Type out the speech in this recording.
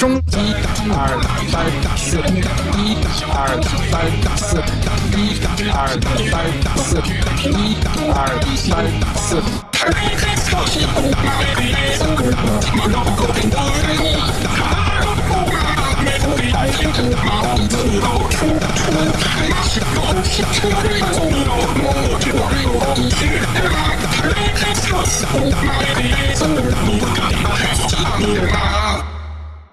中打二打三打四一打二打三打四打一打二打三打四打一打二打三打四打一打二打三打四打开大门打开大门打开三个大门打开大门打开大门打开大门打开大门打开大门打开大门打开大门打开大门打开大门打开大门打开打打打打打打打打打打打打打打打打